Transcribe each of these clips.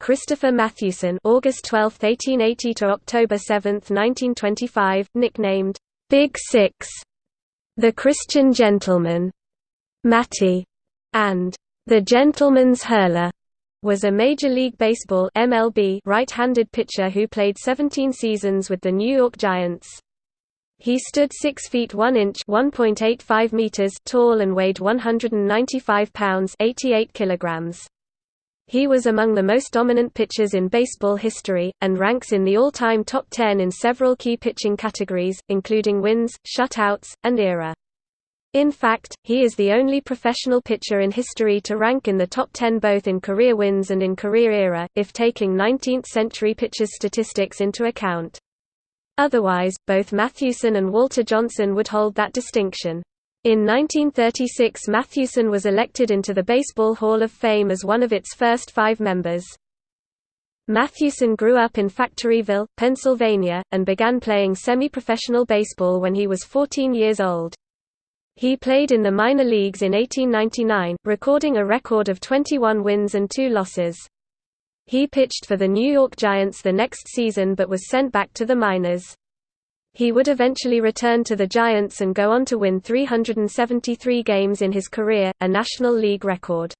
Christopher Mathewson August 12, 1880 to October 7, 1925, nicknamed Big Six, the Christian Gentleman, Matty, and the Gentleman's Hurler was a Major League Baseball MLB right-handed pitcher who played 17 seasons with the New York Giants. He stood 6 feet 1 inch (1.85 meters) tall and weighed 195 pounds (88 kilograms). He was among the most dominant pitchers in baseball history, and ranks in the all-time top 10 in several key pitching categories, including wins, shutouts, and ERA. In fact, he is the only professional pitcher in history to rank in the top 10 both in career wins and in career ERA, if taking 19th-century pitchers' statistics into account. Otherwise, both Mathewson and Walter Johnson would hold that distinction. In 1936 Mathewson was elected into the Baseball Hall of Fame as one of its first five members. Mathewson grew up in Factoryville, Pennsylvania, and began playing semi-professional baseball when he was 14 years old. He played in the minor leagues in 1899, recording a record of 21 wins and 2 losses. He pitched for the New York Giants the next season but was sent back to the minors. He would eventually return to the Giants and go on to win 373 games in his career, a National League record.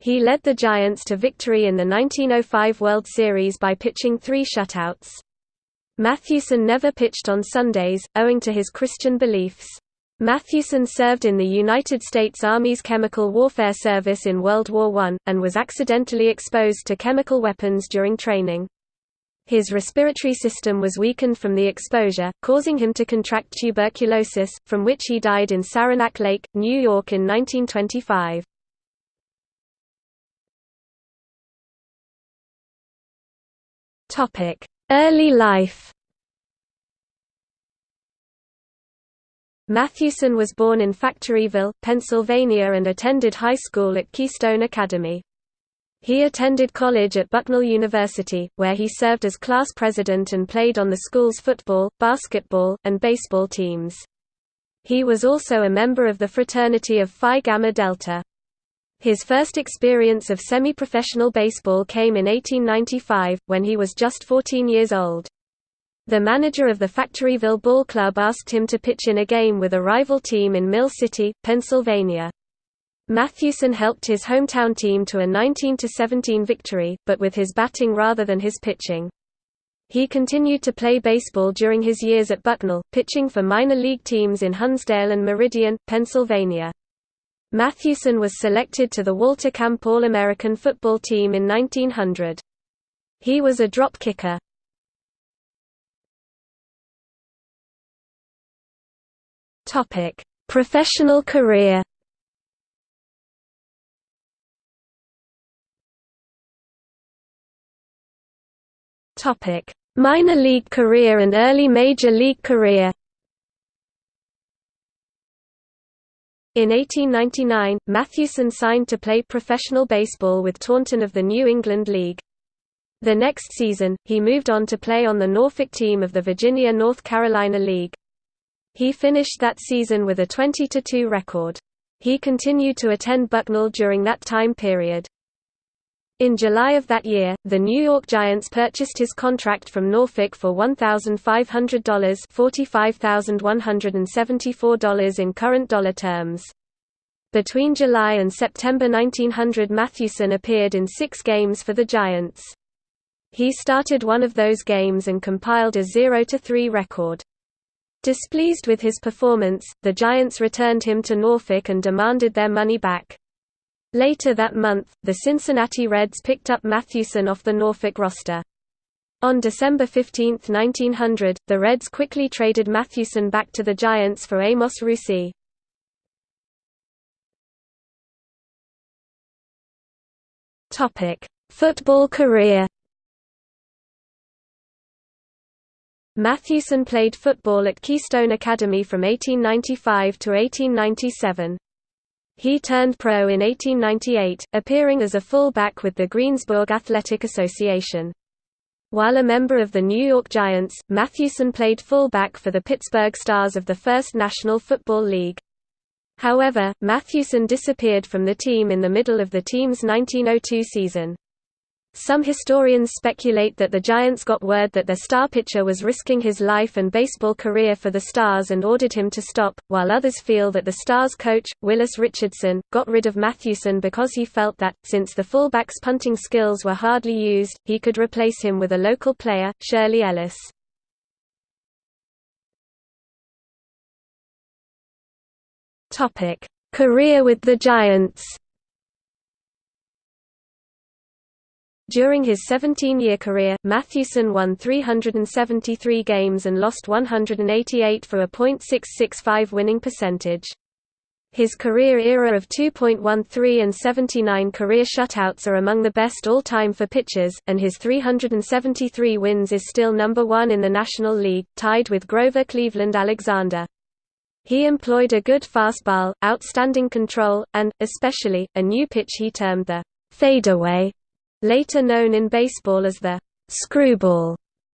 He led the Giants to victory in the 1905 World Series by pitching three shutouts. Mathewson never pitched on Sundays, owing to his Christian beliefs. Mathewson served in the United States Army's Chemical Warfare Service in World War I, and was accidentally exposed to chemical weapons during training. His respiratory system was weakened from the exposure, causing him to contract tuberculosis, from which he died in Saranac Lake, New York in 1925. Early life Mathewson was born in Factoryville, Pennsylvania and attended high school at Keystone Academy. He attended college at Bucknell University, where he served as class president and played on the school's football, basketball, and baseball teams. He was also a member of the fraternity of Phi Gamma Delta. His first experience of semi-professional baseball came in 1895, when he was just 14 years old. The manager of the Factoryville Ball Club asked him to pitch in a game with a rival team in Mill City, Pennsylvania. Mathewson helped his hometown team to a 19–17 victory, but with his batting rather than his pitching. He continued to play baseball during his years at Bucknell, pitching for minor league teams in Honesdale and Meridian, Pennsylvania. Mathewson was selected to the Walter Camp All-American football team in 1900. He was a drop kicker. Professional career. Topic: Minor league career and early major league career. In 1899, Mathewson signed to play professional baseball with Taunton of the New England League. The next season, he moved on to play on the Norfolk team of the Virginia-North Carolina League. He finished that season with a 20–2 record. He continued to attend Bucknell during that time period. In July of that year, the New York Giants purchased his contract from Norfolk for $1,500 $45,174 in current dollar terms. Between July and September 1900 Mathewson appeared in six games for the Giants. He started one of those games and compiled a 0–3 record. Displeased with his performance, the Giants returned him to Norfolk and demanded their money back. Later that month, the Cincinnati Reds picked up Mathewson off the Norfolk roster. On December 15, 1900, the Reds quickly traded Mathewson back to the Giants for Amos Rusie. Football career Mathewson played football at Keystone Academy from 1895 to 1897. He turned pro in 1898, appearing as a fullback with the Greensburg Athletic Association. While a member of the New York Giants, Mathewson played fullback for the Pittsburgh Stars of the First National Football League. However, Mathewson disappeared from the team in the middle of the team's 1902 season. Some historians speculate that the Giants got word that their star pitcher was risking his life and baseball career for the Stars and ordered him to stop, while others feel that the Stars coach, Willis Richardson, got rid of Mathewson because he felt that, since the fullback's punting skills were hardly used, he could replace him with a local player, Shirley Ellis. Career with the Giants During his 17-year career, Mathewson won 373 games and lost 188 for a .665 winning percentage. His career era of 2.13 and 79 career shutouts are among the best all-time for pitchers, and his 373 wins is still number one in the National League, tied with Grover Cleveland Alexander. He employed a good fastball, outstanding control, and, especially, a new pitch he termed the fadeaway later known in baseball as the screwball,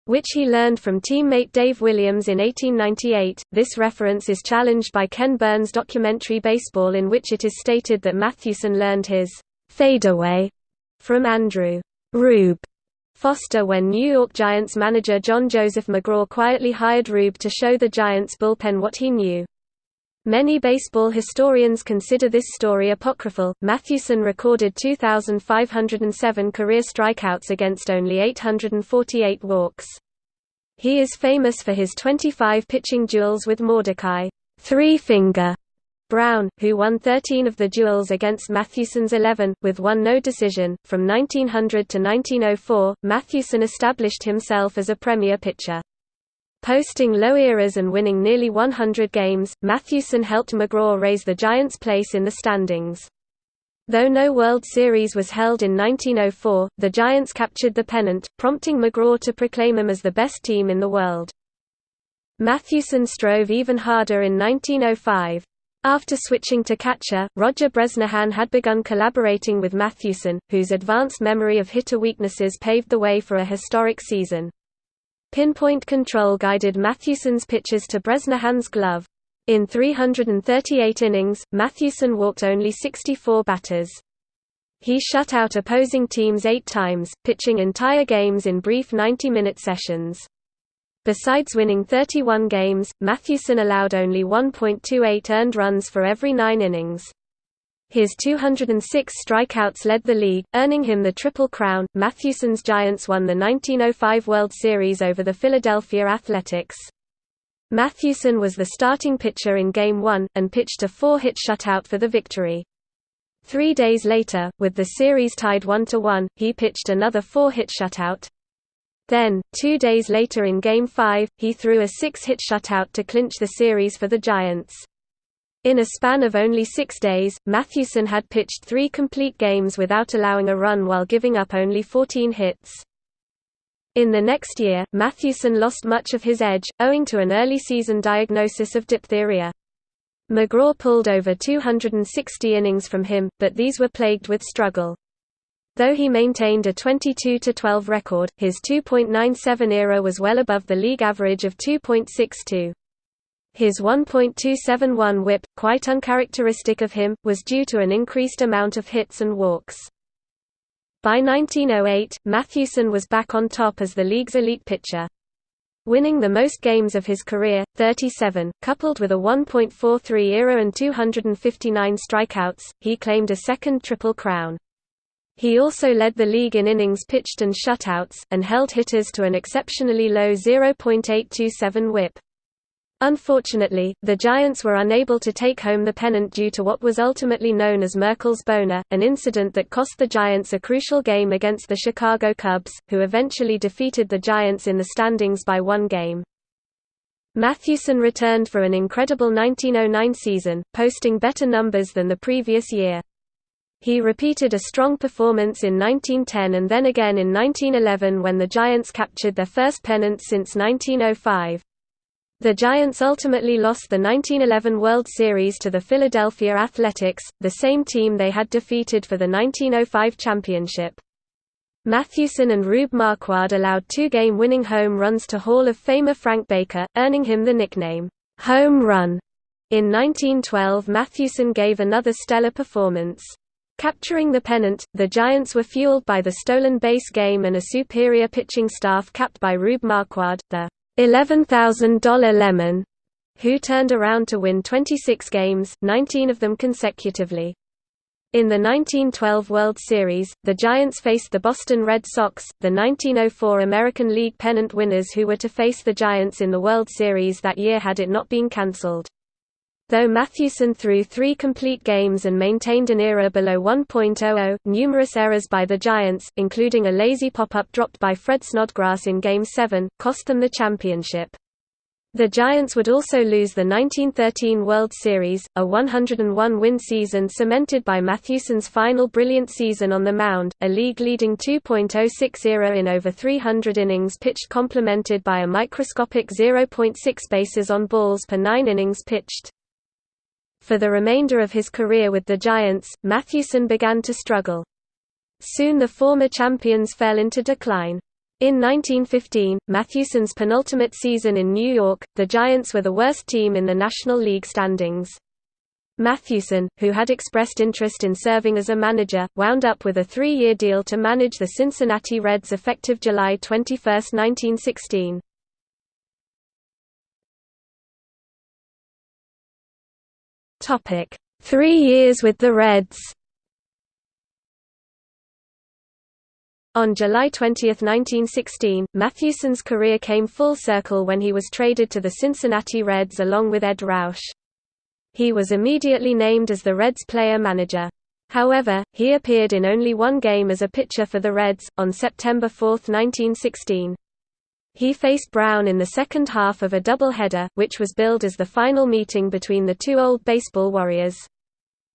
which he learned from teammate Dave Williams in 1898. This reference is challenged by Ken Burns' documentary Baseball, in which it is stated that Mathewson learned his fadeaway from Andrew Rube Foster when New York Giants manager John Joseph McGraw quietly hired Rube to show the Giants bullpen what he knew. Many baseball historians consider this story apocryphal. Mathewson recorded 2,507 career strikeouts against only 848 walks. He is famous for his 25 pitching duels with Mordecai Three Finger Brown, who won 13 of the duels against Mathewson's 11, with one no decision. From 1900 to 1904, Mathewson established himself as a premier pitcher. Posting low eras and winning nearly 100 games, Mathewson helped McGraw raise the Giants' place in the standings. Though no World Series was held in 1904, the Giants captured the pennant, prompting McGraw to proclaim them as the best team in the world. Mathewson strove even harder in 1905. After switching to catcher, Roger Bresnahan had begun collaborating with Mathewson, whose advanced memory of hitter weaknesses paved the way for a historic season. Pinpoint control guided Mathewson's pitches to Bresnahan's glove. In 338 innings, Mathewson walked only 64 batters. He shut out opposing teams eight times, pitching entire games in brief 90-minute sessions. Besides winning 31 games, Mathewson allowed only 1.28 earned runs for every nine innings. His 206 strikeouts led the league, earning him the Triple Crown. Mathewson's Giants won the 1905 World Series over the Philadelphia Athletics. Mathewson was the starting pitcher in Game 1, and pitched a four-hit shutout for the victory. Three days later, with the series tied 1–1, he pitched another four-hit shutout. Then, two days later in Game 5, he threw a six-hit shutout to clinch the series for the Giants. In a span of only six days, Mathewson had pitched three complete games without allowing a run while giving up only 14 hits. In the next year, Mathewson lost much of his edge, owing to an early season diagnosis of diphtheria. McGraw pulled over 260 innings from him, but these were plagued with struggle. Though he maintained a 22–12 record, his 2.97 ERA was well above the league average of 2.62. His 1.271 whip, quite uncharacteristic of him, was due to an increased amount of hits and walks. By 1908, Mathewson was back on top as the league's elite pitcher. Winning the most games of his career, 37, coupled with a 1.43 ERA and 259 strikeouts, he claimed a second Triple Crown. He also led the league in innings pitched and shutouts, and held hitters to an exceptionally low 0.827 whip. Unfortunately, the Giants were unable to take home the pennant due to what was ultimately known as Merkle's boner, an incident that cost the Giants a crucial game against the Chicago Cubs, who eventually defeated the Giants in the standings by one game. Mathewson returned for an incredible 1909 season, posting better numbers than the previous year. He repeated a strong performance in 1910 and then again in 1911 when the Giants captured their first pennant since 1905. The Giants ultimately lost the 1911 World Series to the Philadelphia Athletics, the same team they had defeated for the 1905 championship. Mathewson and Rube Marquard allowed two-game winning home runs to Hall of Famer Frank Baker, earning him the nickname, "'Home Run'". In 1912 Mathewson gave another stellar performance. Capturing the pennant, the Giants were fueled by the stolen base game and a superior pitching staff capped by Rube Marquard, the $11,000 Lemon, who turned around to win 26 games, 19 of them consecutively. In the 1912 World Series, the Giants faced the Boston Red Sox, the 1904 American League pennant winners who were to face the Giants in the World Series that year had it not been cancelled. Though Mathewson threw three complete games and maintained an ERA below 1.00, numerous errors by the Giants, including a lazy pop-up dropped by Fred Snodgrass in Game 7, cost them the championship. The Giants would also lose the 1913 World Series, a 101-win season cemented by Mathewson's final brilliant season on the mound, a league-leading 2.06 ERA in over 300 innings pitched complemented by a microscopic 0.6 bases on balls per nine innings pitched. For the remainder of his career with the Giants, Mathewson began to struggle. Soon the former champions fell into decline. In 1915, Mathewson's penultimate season in New York, the Giants were the worst team in the National League standings. Mathewson, who had expressed interest in serving as a manager, wound up with a three-year deal to manage the Cincinnati Reds effective July 21, 1916. Three years with the Reds On July 20, 1916, Mathewson's career came full circle when he was traded to the Cincinnati Reds along with Edd Roush. He was immediately named as the Reds player-manager. However, he appeared in only one game as a pitcher for the Reds, on September 4, 1916. He faced Brown in the second half of a doubleheader, which was billed as the final meeting between the two old baseball warriors.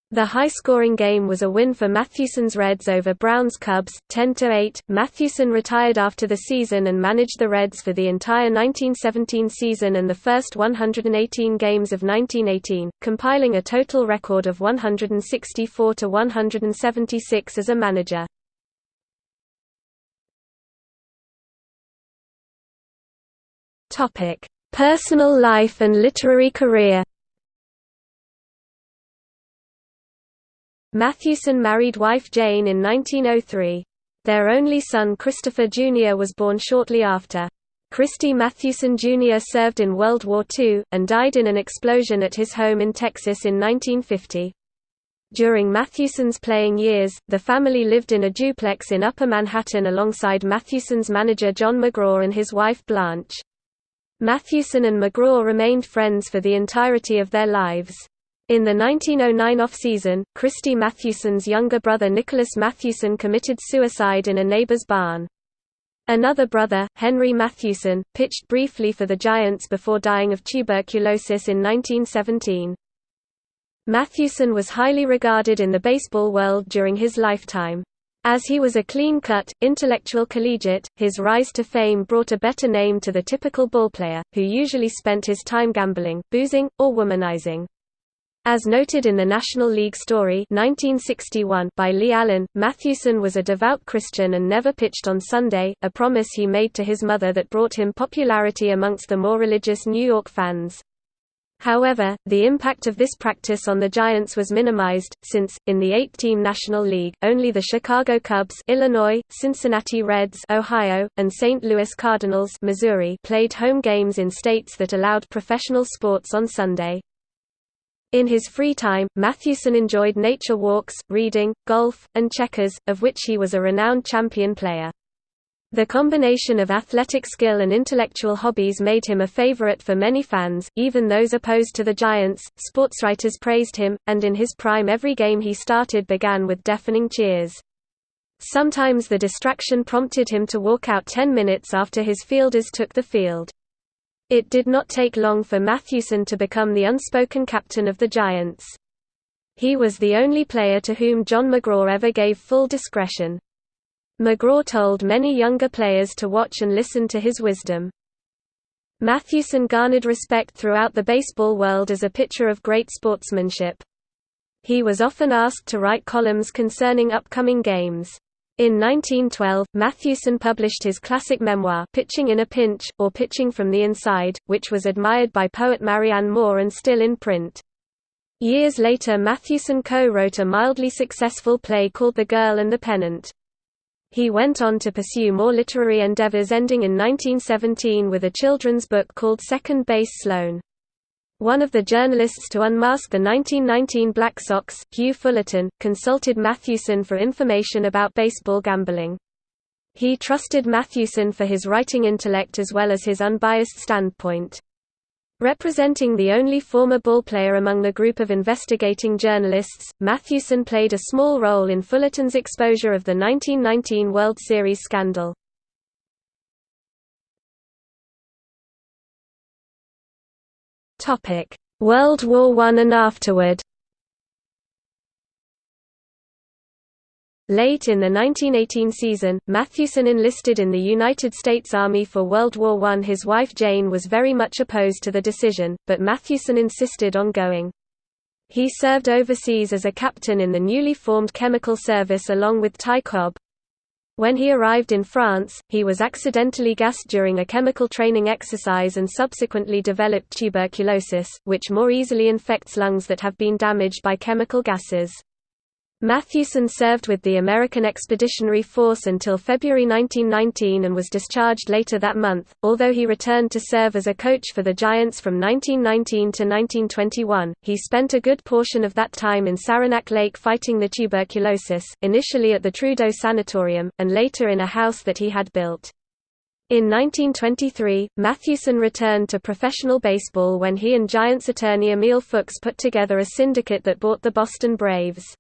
The high-scoring game was a win for Mathewson's Reds over Brown's Cubs, 10–8. Mathewson retired after the season and managed the Reds for the entire 1917 season and the first 118 games of 1918, compiling a total record of 164–176 as a manager. Personal life and literary career Mathewson married wife Jane in 1903. Their only son Christopher Jr. was born shortly after. Christy Mathewson Jr. served in World War II, and died in an explosion at his home in Texas in 1950. During Mathewson's playing years, the family lived in a duplex in Upper Manhattan alongside Mathewson's manager John McGraw and his wife Blanche. Mathewson and McGraw remained friends for the entirety of their lives. In the 1909 off-season, Christy Mathewson's younger brother Nicholas Mathewson committed suicide in a neighbor's barn. Another brother, Henry Mathewson, pitched briefly for the Giants before dying of tuberculosis in 1917. Mathewson was highly regarded in the baseball world during his lifetime. As he was a clean-cut, intellectual collegiate, his rise to fame brought a better name to the typical ballplayer, who usually spent his time gambling, boozing, or womanizing. As noted in the National League Story 1961 by Lee Allen, Mathewson was a devout Christian and never pitched on Sunday, a promise he made to his mother that brought him popularity amongst the more religious New York fans. However, the impact of this practice on the Giants was minimized, since, in the eight-team National League, only the Chicago Cubs Illinois, Cincinnati Reds Ohio, and St. Louis Cardinals Missouri played home games in states that allowed professional sports on Sunday. In his free time, Mathewson enjoyed nature walks, reading, golf, and checkers, of which he was a renowned champion player. The combination of athletic skill and intellectual hobbies made him a favorite for many fans, even those opposed to the Giants. Sportswriters praised him, and in his prime every game he started began with deafening cheers. Sometimes the distraction prompted him to walk out 10 minutes after his fielders took the field. It did not take long for Mathewson to become the unspoken captain of the Giants. He was the only player to whom John McGraw ever gave full discretion. McGraw told many younger players to watch and listen to his wisdom. Mathewson garnered respect throughout the baseball world as a pitcher of great sportsmanship. He was often asked to write columns concerning upcoming games. In 1912, Mathewson published his classic memoir Pitching in a Pinch, or Pitching from the Inside, which was admired by poet Marianne Moore and still in print. Years later Mathewson co-wrote a mildly successful play called The Girl and the Pennant. He went on to pursue more literary endeavors ending in 1917 with a children's book called Second Base Sloan. One of the journalists to unmask the 1919 Black Sox, Hugh Fullerton, consulted Mathewson for information about baseball gambling. He trusted Mathewson for his writing intellect as well as his unbiased standpoint. Representing the only former ballplayer among the group of investigating journalists, Mathewson played a small role in Fullerton's exposure of the 1919 World Series scandal. World War I and afterward Late in the 1918 season, Mathewson enlisted in the United States Army for World War I. His wife Jane was very much opposed to the decision, but Mathewson insisted on going. He served overseas as a captain in the newly formed Chemical Service along with Ty Cobb. When he arrived in France, he was accidentally gassed during a chemical training exercise and subsequently developed tuberculosis, which more easily infects lungs that have been damaged by chemical gases. Mathewson served with the American Expeditionary Force until February 1919 and was discharged later that month, although he returned to serve as a coach for the Giants from 1919 to 1921. He spent a good portion of that time in Saranac Lake fighting the tuberculosis, initially at the Trudeau Sanatorium, and later in a house that he had built. In 1923, Mathewson returned to professional baseball when he and Giants attorney Emil Fuchs put together a syndicate that bought the Boston Braves.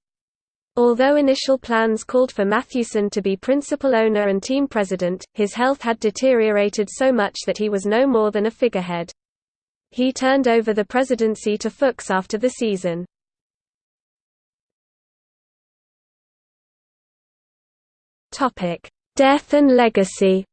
Although initial plans called for Mathewson to be principal owner and team president, his health had deteriorated so much that he was no more than a figurehead. He turned over the presidency to Fuchs after the season. Death and legacy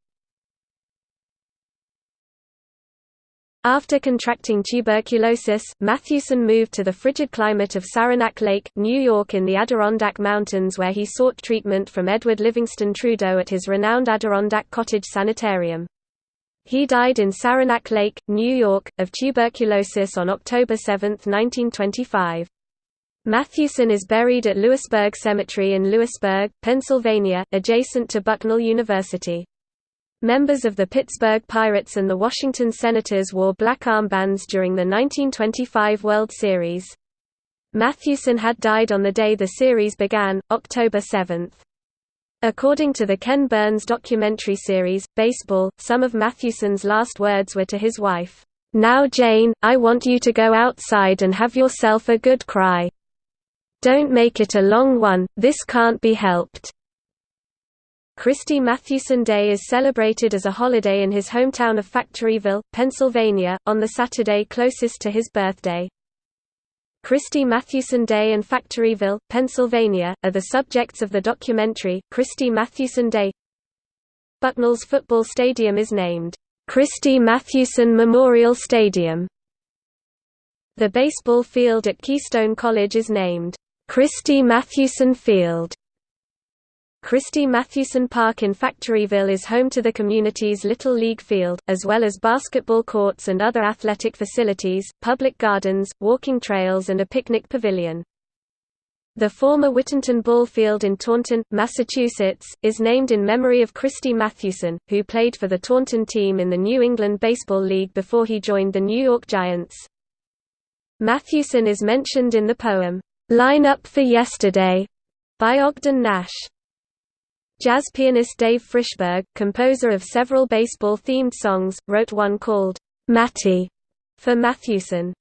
After contracting tuberculosis, Mathewson moved to the frigid climate of Saranac Lake, New York in the Adirondack Mountains where he sought treatment from Edward Livingston Trudeau at his renowned Adirondack Cottage Sanitarium. He died in Saranac Lake, New York, of tuberculosis on October 7, 1925. Mathewson is buried at Lewisburg Cemetery in Lewisburg, Pennsylvania, adjacent to Bucknell University. Members of the Pittsburgh Pirates and the Washington Senators wore black armbands during the 1925 World Series. Mathewson had died on the day the series began, October 7. According to the Ken Burns documentary series, Baseball, some of Mathewson's last words were to his wife, "'Now Jane, I want you to go outside and have yourself a good cry. Don't make it a long one, this can't be helped.' Christy Mathewson Day is celebrated as a holiday in his hometown of Factoryville, Pennsylvania, on the Saturday closest to his birthday. Christy Mathewson Day and Factoryville, Pennsylvania, are the subjects of the documentary, Christy Mathewson Day. Bucknell's football stadium is named, Christy Mathewson Memorial Stadium. The baseball field at Keystone College is named, Christy Mathewson Field. Christy Mathewson Park in Factoryville is home to the community's Little League field, as well as basketball courts and other athletic facilities, public gardens, walking trails and a picnic pavilion. The former Whittenton Ball Field in Taunton, Massachusetts, is named in memory of Christy Mathewson, who played for the Taunton team in the New England Baseball League before he joined the New York Giants. Mathewson is mentioned in the poem, "'Line Up for Yesterday' by Ogden Nash. Jazz pianist Dave Frishberg, composer of several baseball-themed songs, wrote one called, "'Matty' for Mathewson.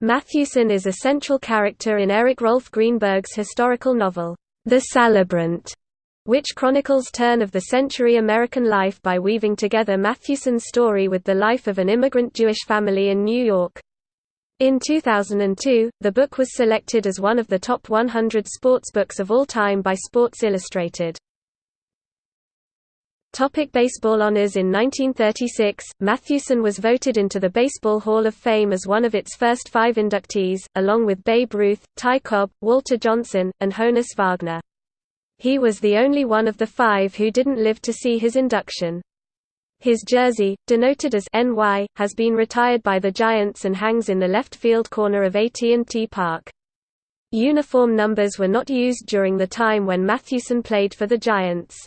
Mathewson is a central character in Eric Rolfe Greenberg's historical novel, The Celebrant, which chronicles turn-of-the-century American life by weaving together Mathewson's story with the life of an immigrant Jewish family in New York. In 2002, the book was selected as one of the top 100 sports books of all time by Sports Illustrated. Topic baseball honors In 1936, Mathewson was voted into the Baseball Hall of Fame as one of its first five inductees, along with Babe Ruth, Ty Cobb, Walter Johnson, and Honus Wagner. He was the only one of the five who didn't live to see his induction. His jersey, denoted as NY, has been retired by the Giants and hangs in the left field corner of AT&T Park. Uniform numbers were not used during the time when Mathewson played for the Giants.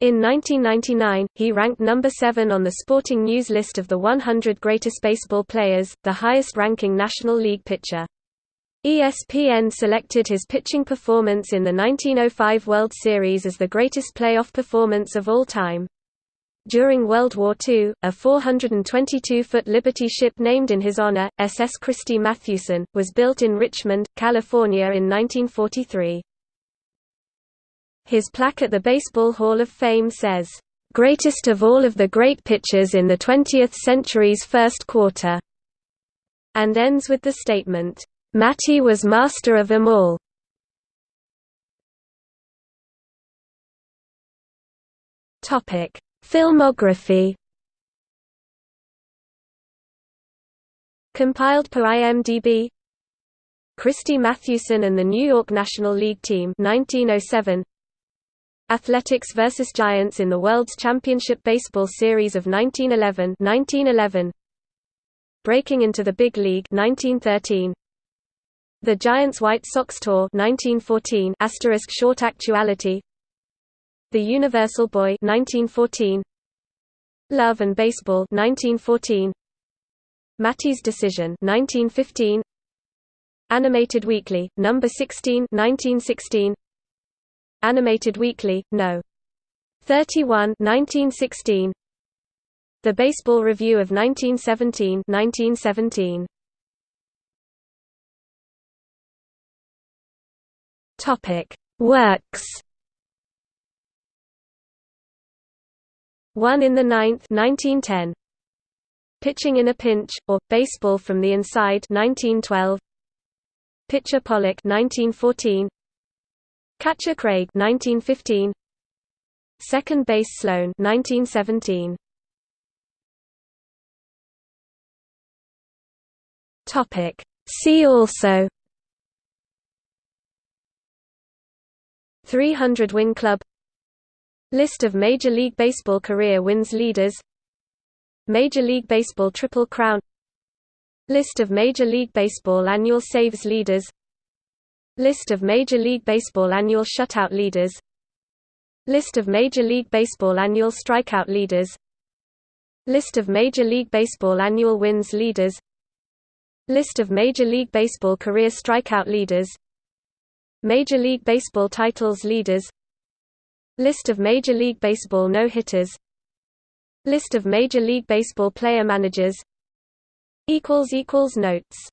In 1999, he ranked number 7 on the Sporting News list of the 100 greatest baseball players, the highest-ranking National League pitcher. ESPN selected his pitching performance in the 1905 World Series as the greatest playoff performance of all time. During World War II, a 422-foot Liberty ship named in his honor, SS Christy Mathewson, was built in Richmond, California in 1943. His plaque at the Baseball Hall of Fame says, "...greatest of all of the great pitchers in the 20th century's first quarter," and ends with the statement, "...Matty was master of them all." Filmography. Compiled per IMDb. Christy Mathewson and the New York National League Team 1907 Athletics vs Giants in the World's Championship Baseball Series of 1911 1911 Breaking into the Big League 1913 The Giants White Sox Tour 1914 asterisk short actuality. The Universal Boy 1914 Love and Baseball 1914 Matty's Decision 1915 Animated Weekly number 16 1916 Animated Weekly No 31 1916 The Baseball Review of 1917 1917 Topic Works Won in the ninth 1910. Pitching in a Pinch, or, Baseball from the Inside 1912. Pitcher Pollock 1914. Catcher Craig 1915. Second Base Sloan 1917. Topic. See also. 300 Win Club. List of Major League Baseball career wins leaders. Major League Baseball Triple Crown. List of Major League Baseball annual saves leaders List of Major League Baseball annual shutout leaders. List of Major League Baseball annual strikeout leaders. List of Major League Baseball annual wins leaders. List of Major League Baseball career strikeout leaders. Major League Baseball titles leaders. List of Major League Baseball no-hitters. List of Major League Baseball player managers. Notes